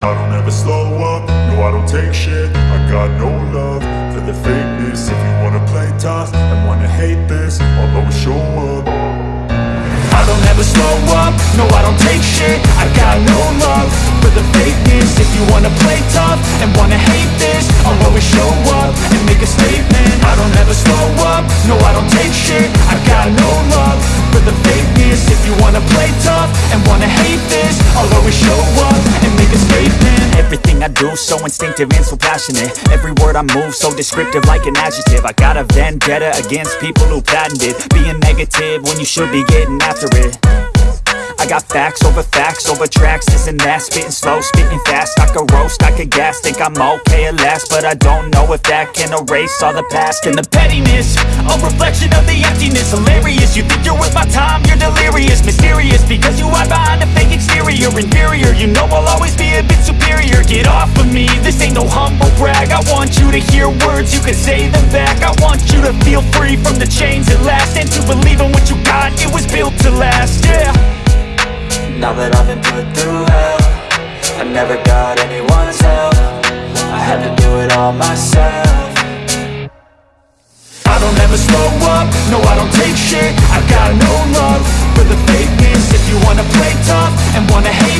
I don't ever slow up, no I don't take shit. I got no love for the fakeness. If you wanna play tough and wanna hate this I'll always show up. I don't ever slow up, no I don't take shit. I got no love for the fakeness. If you wanna play tough and wanna hate this I'll always show up and make a statement. I don't ever slow up, no I don't take shit. I got no love for the fakeness. If you wanna play tough and wanna hate this I'll always show up do so instinctive and so passionate. Every word I move so descriptive like an adjective. I got a vendetta against people who patented Being negative when you should be getting after it. I got facts over facts over tracks, this and that. Spitting slow, spitting fast, I could roast, I could gas Think I'm okay at last, but I don't know if that can erase all the past And the pettiness, a reflection of the emptiness. Hilarious, you think you're worth my time, you're you know I'll always be a bit superior. Get off of me, this ain't no humble brag. I want you to hear words, you can say them back. I want you to feel free from the chains at last. And to believe in what you got, it was built to last, yeah. Now that I've been put through hell I never got anyone's help. I had to do it all myself. I don't ever slow up, no I don't take shit. I've got no love for the fakeness. If you wanna play tough and wanna hate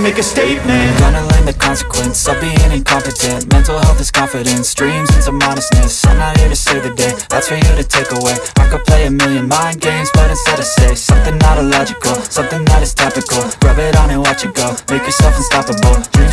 make a statement. Gonna learn the consequence of being incompetent. Mental health is confidence, dreams into modestness. I'm not here to save the day, that's for you to take away. I could play a million mind games, but instead I say Something not illogical, something that is topical. Rub it on and watch it go, make yourself unstoppable